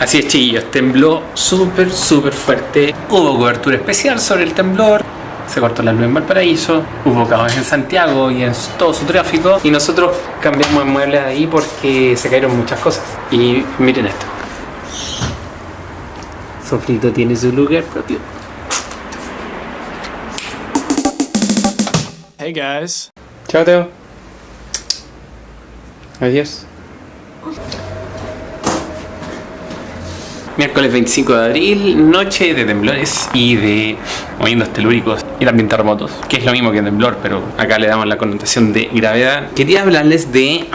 Así es chiquillos, tembló súper súper fuerte. Hubo cobertura especial sobre el temblor. Se cortó la luz en Valparaíso, hubo caos en Santiago y en todo su tráfico y nosotros cambiamos el mueble ahí porque se cayeron muchas cosas. Y miren esto. Sofrito tiene su lugar propio. Hey guys. Chao Teo. Adiós. Miércoles 25 de abril, noche de temblores y de movimientos telúricos y también terremotos, que es lo mismo que temblor, pero acá le damos la connotación de gravedad. Quería hablarles de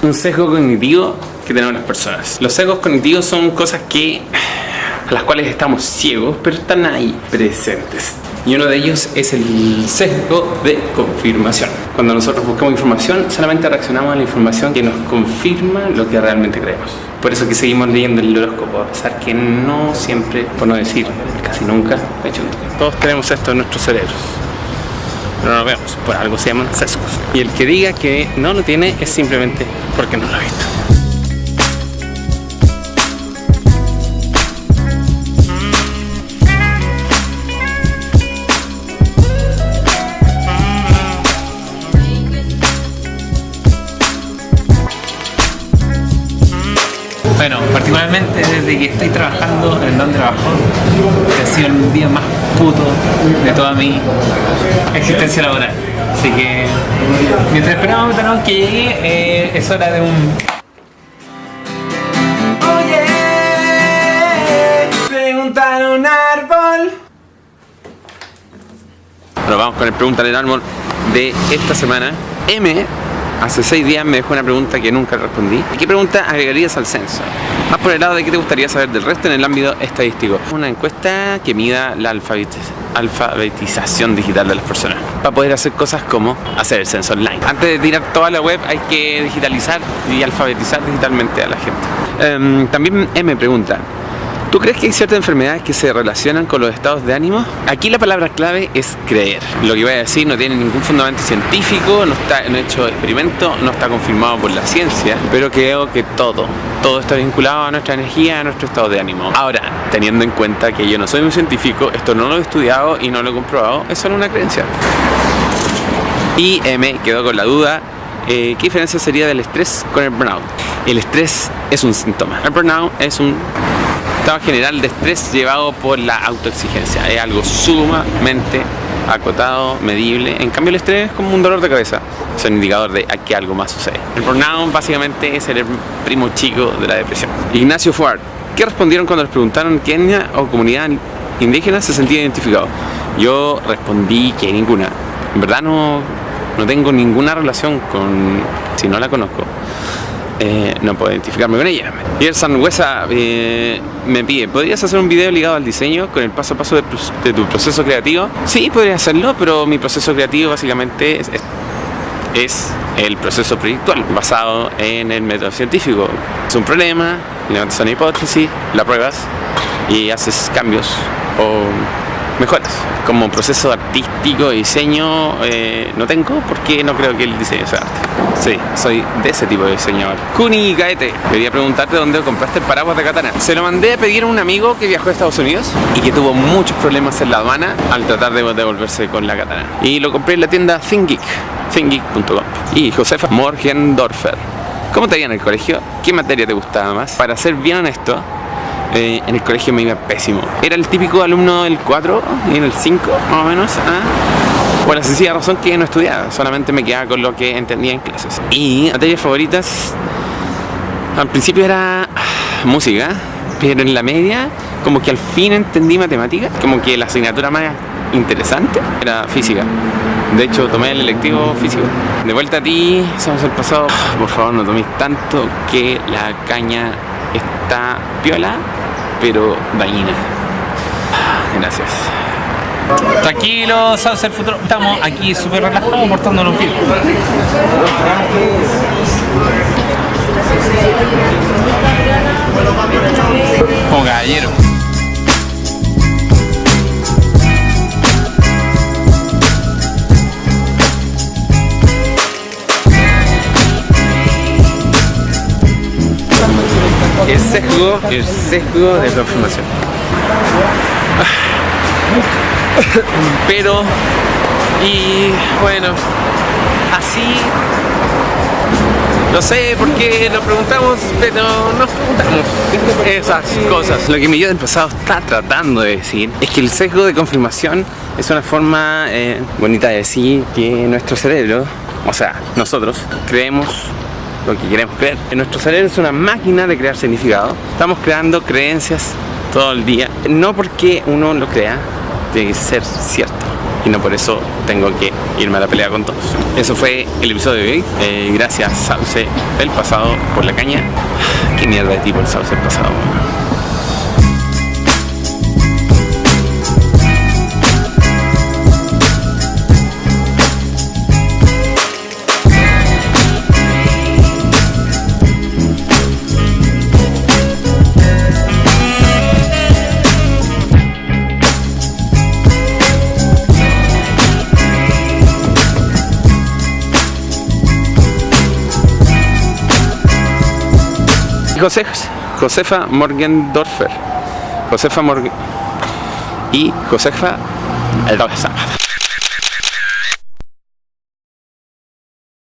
un sesgo cognitivo que tenemos las personas. Los sesgos cognitivos son cosas que a las cuales estamos ciegos, pero están ahí presentes. Y uno de ellos es el sesgo de confirmación. Cuando nosotros buscamos información, solamente reaccionamos a la información que nos confirma lo que realmente creemos. Por eso que seguimos leyendo el horóscopo, a pesar que no siempre, por no decir casi nunca, de hecho, todos tenemos esto en nuestros cerebros. Pero no lo vemos, por algo se llaman sesgos. Y el que diga que no lo tiene es simplemente porque no lo ha visto. Bueno, particularmente desde que estoy trabajando en donde trabajo, que ha sido el día más puto de toda mi existencia laboral. Así que mientras esperamos que llegue, eh, es hora de un... Oye, preguntar a un árbol. Bueno, vamos con el Pregúntale al árbol de esta semana. M hace seis días me dejó una pregunta que nunca respondí. ¿Y qué pregunta agregarías al censo? Más por el lado de qué te gustaría saber del resto en el ámbito estadístico. Una encuesta que mida la alfabetización digital de las personas. Para poder hacer cosas como hacer el censo online. Antes de tirar toda la web hay que digitalizar y alfabetizar digitalmente a la gente. Em, también M pregunta, ¿Tú crees que hay ciertas enfermedades que se relacionan con los estados de ánimo? Aquí la palabra clave es creer. Lo que voy a decir no tiene ningún fundamento científico, no, está, no he hecho experimento, no está confirmado por la ciencia, pero creo que todo, todo está vinculado a nuestra energía, a nuestro estado de ánimo. Ahora, teniendo en cuenta que yo no soy un científico, esto no lo he estudiado y no lo he comprobado, es solo una creencia. Y me quedo con la duda eh, ¿qué diferencia sería del estrés con el burnout? El estrés es un síntoma, el burnout es un estado general de estrés llevado por la autoexigencia. Es algo sumamente acotado, medible. En cambio el estrés es como un dolor de cabeza. Es un indicador de que algo más sucede. El burnout básicamente es el primo chico de la depresión. Ignacio Fuart. ¿Qué respondieron cuando les preguntaron qué etnia o comunidad indígena se sentía identificado? Yo respondí que ninguna. En verdad no, no tengo ninguna relación con... si no la conozco. Eh, no puedo identificarme con ella. Y el Sanhuesa eh, me pide, ¿podrías hacer un video ligado al diseño con el paso a paso de, tu proceso creativo? Sí, podría hacerlo, pero mi proceso creativo básicamente es, es el proceso proyectual, basado en el método científico. Es un problema, levantas una hipótesis, la pruebas y haces cambios o mejoras. Como proceso artístico diseño eh, no tengo porque no creo que el diseño sea arte. Sí, soy de ese tipo de diseñador. Kuni Gaete, quería preguntarte dónde compraste el paraguas de katana. Se lo mandé a pedir a un amigo que viajó a Estados Unidos y que tuvo muchos problemas en la aduana al tratar de devolverse con la katana. Y lo compré en la tienda ThinkGeek, thinkgeek.com. Y Josefa Morgendorfer. ¿Cómo te iba en el colegio? ¿Qué materia te gustaba más? Para ser bien honesto, en el colegio me iba pésimo. Era el típico alumno del 4 y en el 5 más o menos. ¿ah? Por la sencilla razón que no estudiaba, solamente me quedaba con lo que entendía en clases. Y materias favoritas, al principio era ah, música, pero en la media como que al fin entendí matemáticas, como que la asignatura más interesante era física. De hecho, tomé el electivo físico. De vuelta a ti, somos el pasado. Por favor, no toméis tanto que la caña está piola, pero dañina. Gracias. Tranquilo, Saucer Futuro. Estamos aquí súper relajados portándonos bien. Como caballero. El sesgo de confirmación. Pero, y bueno, así no sé por qué nos preguntamos, pero nos preguntamos esas cosas. Lo que mi yo del pasado está tratando de decir es que el sesgo de confirmación es una forma eh, bonita de decir que nuestro cerebro, o sea, nosotros, creemos lo que queremos creer. Nuestro cerebro es una máquina de crear significado. Estamos creando creencias todo el día. No porque uno lo crea, tiene que ser cierto y no por eso tengo que irme a la pelea con todos. Eso fue el episodio de hoy. Eh, gracias Sauce el pasado por la caña. Qué mierda de tipo el Sauce el pasado. José, Josefa Morgendorfer. Josefa Morgen y Josefa el